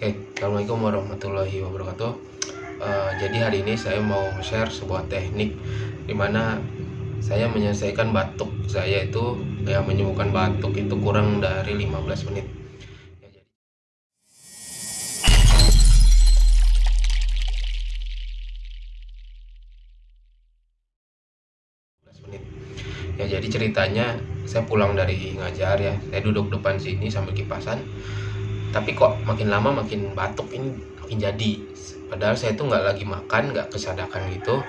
Oke, Assalamualaikum warahmatullahi wabarakatuh. Uh, jadi hari ini saya mau share sebuah teknik di mana saya menyelesaikan batuk saya itu ya menyembuhkan batuk itu kurang dari 15 menit. Ya jadi ceritanya saya pulang dari ngajar ya, saya duduk depan sini sambil kipasan tapi kok makin lama makin batuk ini makin jadi. Padahal saya itu nggak lagi makan nggak kesadakan gitu.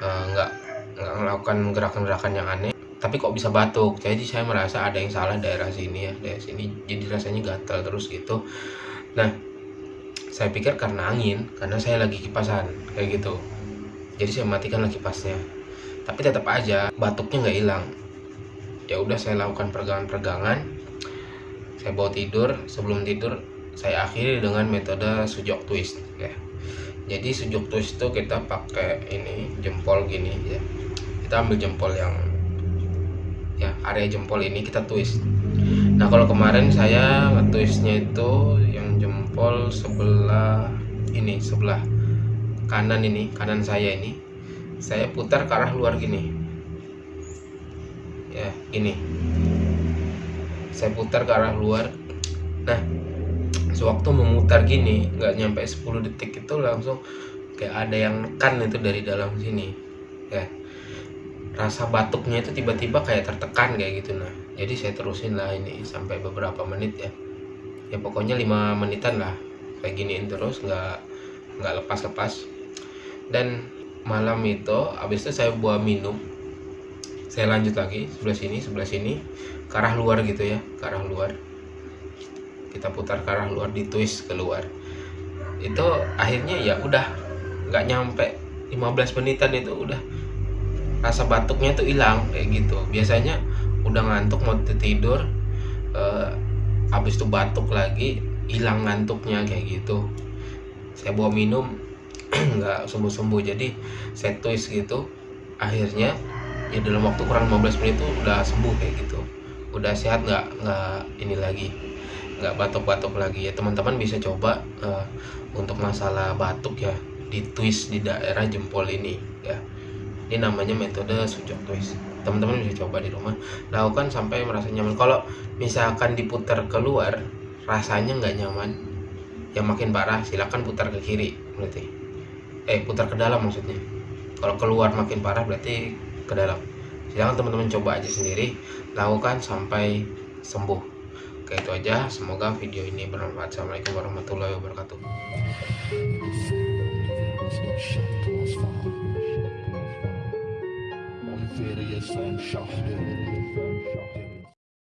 Eh, nggak nggak melakukan gerakan-gerakan yang aneh. Tapi kok bisa batuk? Jadi saya merasa ada yang salah daerah sini ya daerah sini. Jadi rasanya gatal terus gitu. Nah saya pikir karena angin karena saya lagi kipasan kayak gitu. Jadi saya matikan lagi kipasnya. Tapi tetap aja batuknya nggak hilang. Ya udah saya lakukan peregangan-peregangan saya bawa tidur sebelum tidur saya akhiri dengan metode sujok twist ya. Jadi sujok twist itu kita pakai ini jempol gini ya. Kita ambil jempol yang ya area jempol ini kita twist. Nah kalau kemarin saya twistnya itu yang jempol sebelah ini sebelah kanan ini kanan saya ini saya putar ke arah luar gini. Ya ini saya putar ke arah luar. Nah sewaktu memutar gini nggak nyampe 10 detik itu langsung kayak ada yang nekan itu dari dalam sini. Ya rasa batuknya itu tiba-tiba kayak tertekan kayak gitu nah. Jadi saya terusin lah ini sampai beberapa menit ya. Ya pokoknya lima menitan lah. Kayak giniin terus nggak nggak lepas-lepas. Dan malam itu habis itu saya buat minum saya lanjut lagi sebelah sini sebelah sini. Ke arah luar gitu ya ke arah luar. Kita putar ke arah luar di twist keluar itu akhirnya ya udah nggak nyampe 15 menitan itu udah. Rasa batuknya tuh hilang kayak gitu. Biasanya udah ngantuk mau tidur eh, habis itu batuk lagi hilang ngantuknya kayak gitu. Saya bawa minum nggak sembuh-sembuh. Jadi saya twist gitu. Akhirnya ya dalam waktu kurang 15 menit itu udah sembuh kayak gitu. Udah sehat nggak nggak ini lagi nggak batuk-batuk lagi. Ya teman-teman bisa coba uh, untuk masalah batuk ya di twist di daerah jempol ini ya. Ini namanya metode sujok twist. Teman-teman bisa coba di rumah. Lakukan sampai merasa nyaman. Kalau misalkan diputar keluar rasanya nggak nyaman. Yang makin parah silahkan putar ke kiri berarti. Eh putar ke dalam maksudnya. Kalau keluar makin parah berarti ke dalam. Silahkan teman-teman coba aja sendiri lakukan sampai sembuh. Oke itu aja. Semoga video ini bermanfaat. Assalamualaikum warahmatullahi wabarakatuh